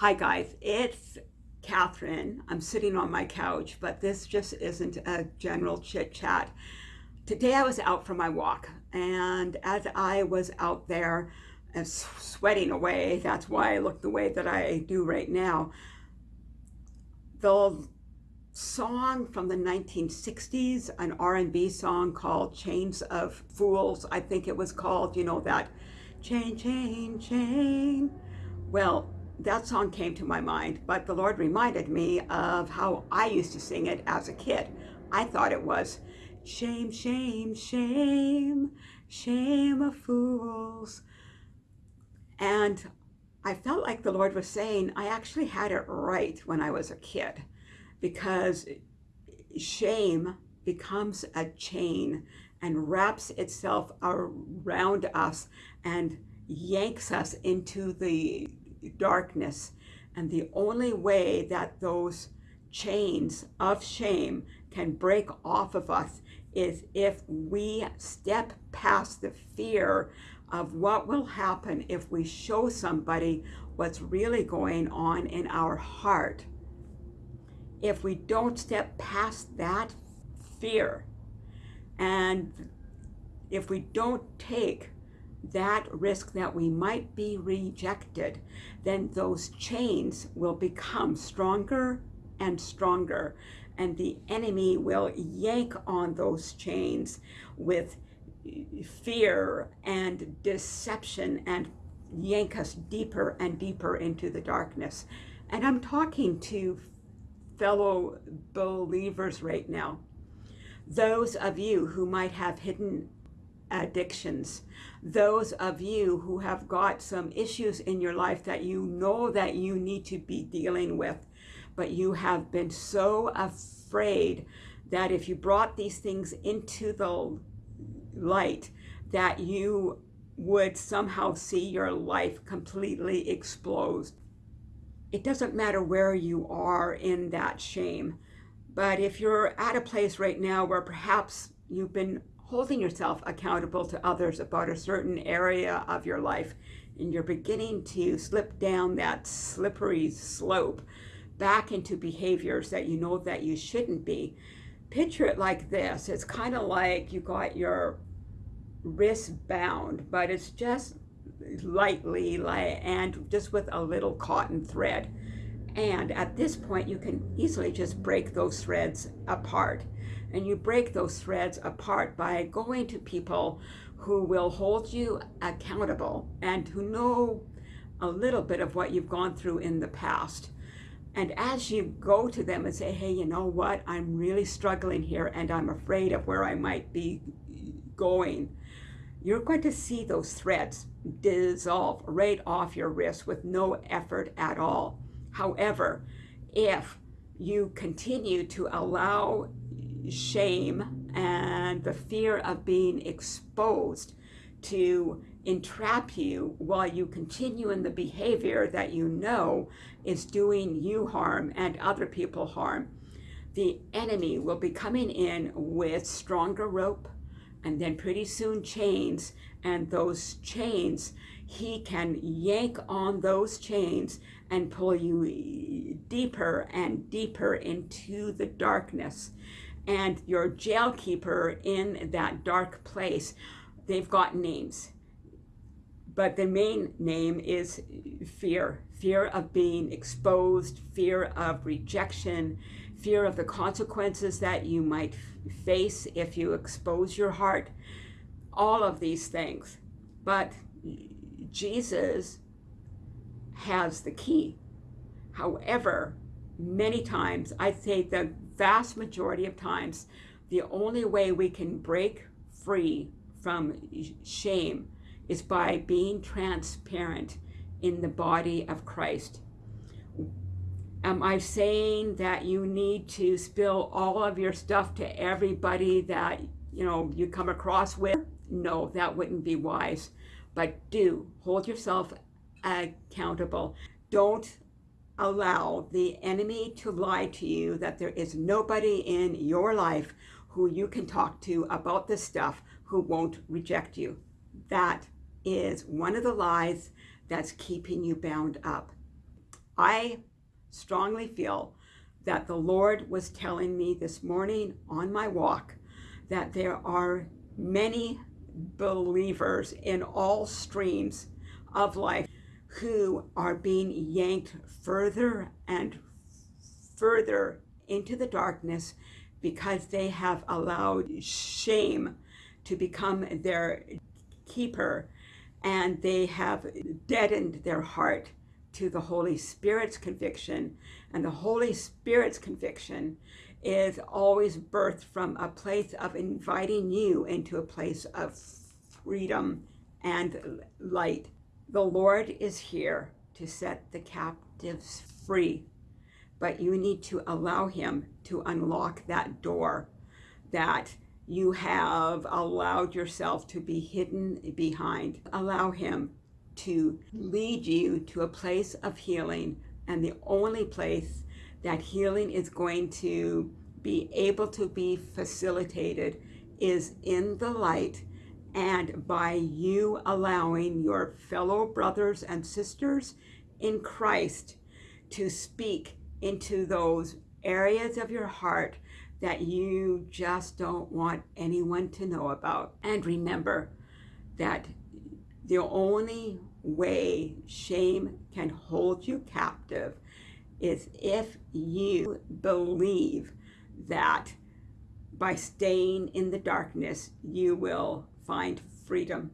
Hi guys, it's Catherine. I'm sitting on my couch, but this just isn't a general chit chat. Today I was out for my walk, and as I was out there uh, sweating away, that's why I look the way that I do right now, the song from the 1960s, an R&B song called Chains of Fools, I think it was called, you know, that chain, chain, chain. Well, that song came to my mind, but the Lord reminded me of how I used to sing it as a kid. I thought it was shame, shame, shame, shame of fools. And I felt like the Lord was saying, I actually had it right when I was a kid because shame becomes a chain and wraps itself around us and yanks us into the darkness. And the only way that those chains of shame can break off of us is if we step past the fear of what will happen if we show somebody what's really going on in our heart. If we don't step past that fear and if we don't take that risk that we might be rejected, then those chains will become stronger and stronger. And the enemy will yank on those chains with fear and deception and yank us deeper and deeper into the darkness. And I'm talking to fellow believers right now. Those of you who might have hidden addictions. Those of you who have got some issues in your life that you know that you need to be dealing with, but you have been so afraid that if you brought these things into the light, that you would somehow see your life completely explode. It doesn't matter where you are in that shame, but if you're at a place right now where perhaps you've been holding yourself accountable to others about a certain area of your life and you're beginning to slip down that slippery slope back into behaviors that you know that you shouldn't be picture it like this. It's kind of like you got your wrist bound but it's just lightly and just with a little cotton thread and at this point you can easily just break those threads apart and you break those threads apart by going to people who will hold you accountable and who know a little bit of what you've gone through in the past. And as you go to them and say, hey, you know what, I'm really struggling here and I'm afraid of where I might be going, you're going to see those threads dissolve right off your wrist with no effort at all. However, if you continue to allow shame and the fear of being exposed to entrap you while you continue in the behavior that you know is doing you harm and other people harm. The enemy will be coming in with stronger rope and then pretty soon chains and those chains he can yank on those chains and pull you deeper and deeper into the darkness and your jail keeper in that dark place, they've got names. But the main name is fear. Fear of being exposed, fear of rejection, fear of the consequences that you might face if you expose your heart, all of these things. But Jesus has the key. However, many times, I'd say the vast majority of times, the only way we can break free from shame is by being transparent in the body of Christ. Am I saying that you need to spill all of your stuff to everybody that you know you come across with? No, that wouldn't be wise. But do hold yourself accountable. Don't allow the enemy to lie to you that there is nobody in your life who you can talk to about this stuff who won't reject you. That is one of the lies that's keeping you bound up. I strongly feel that the Lord was telling me this morning on my walk that there are many believers in all streams of life who are being yanked further and further into the darkness because they have allowed shame to become their keeper and they have deadened their heart to the Holy Spirit's conviction. And the Holy Spirit's conviction is always birthed from a place of inviting you into a place of freedom and light. The Lord is here to set the captives free, but you need to allow Him to unlock that door that you have allowed yourself to be hidden behind. Allow Him to lead you to a place of healing, and the only place that healing is going to be able to be facilitated is in the light and by you allowing your fellow brothers and sisters in Christ to speak into those areas of your heart that you just don't want anyone to know about. And remember that the only way shame can hold you captive is if you believe that by staying in the darkness, you will find freedom.